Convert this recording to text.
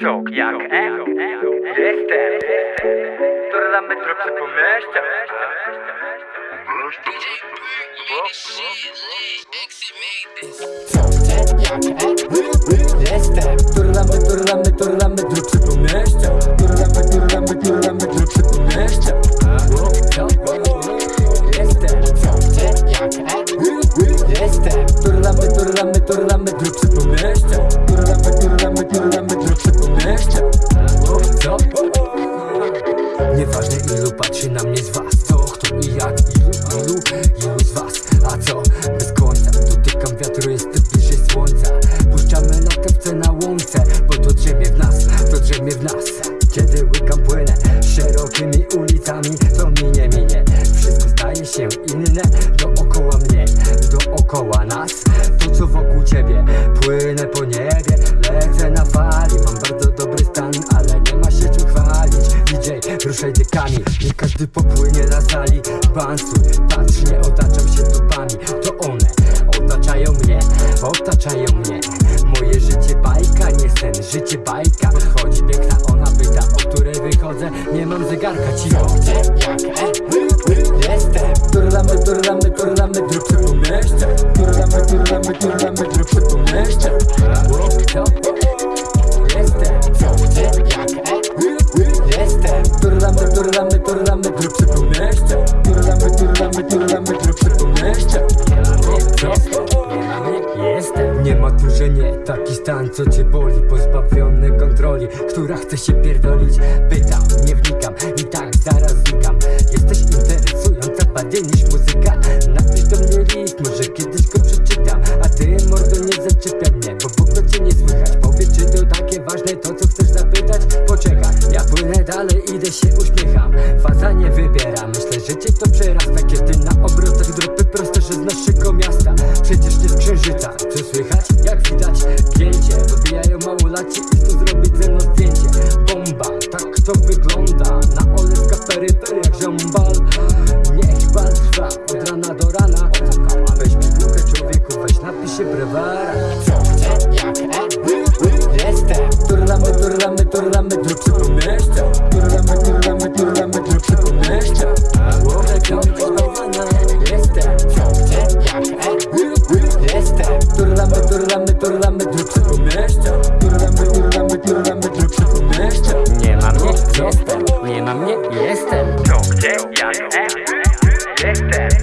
Tok jak echo Jestem Turlamy trochę po mieście Jestem Turlamy, turlamy, turlamy dropsy łykam płynę szerokimi ulicami To minie, minie. Wszystko staje się inne Dookoła mnie, dookoła nas. To co wokół ciebie Płynę po niebie, lecę na fali. Mam bardzo dobry stan, ale nie ma się czym chwalić. DJ, ruszaj dykami Nie każdy popłynie na sali. Bansuj, patrz, nie otaczam się dupami To one otaczają mnie, otaczają mnie. Moje życie bajka, nie sen, życie bajka Nie mam zegarka, cicho Jestem. Turlamy, turlamy, turlamy dropsy po mieście. Turlamy, turlamy, turlamy dropsy po mieście. Co? Jestem Jestem. Turlamy, turlamy, turlamy dropsy po mieście. Turlamy, turlamy, turlamy dropsy po mieście że nie Taki stan, co cię boli. Pozbawiony kontroli Która chce się pierdolić. Pytam, nie wnikam I tak zaraz znikam. Jesteś interesująca bardziej niż muzyka. Napisz do mnie list, może kiedyś go przeczytam. A ty mordo nie zaczepia mnie Bo ogóle cię nie słychać. Powiedz czy to takie ważne to co chcesz zapytać? Poczekaj, ja płynę dalej, idę się uśmiecham. Faza nie wybiera, myślę że cię to przerasta. Kiedy na obrotach dropy proste, że z naszego miasta. Przecież nie z księżyca, co słychać? Od rana do rana. Weź mi piłkę człowieku, weź napisz się brewara. Jestem. Turlamy, turlamy, turlamy dropsy po mieście Turlamy, turlamy, turlamy dropsy po mieście Głowę komplikowana Jestem. Jestem. Turlamy, turlamy, turlamy dropsy po mieście Turlamy, turlamy, turlamy Next step.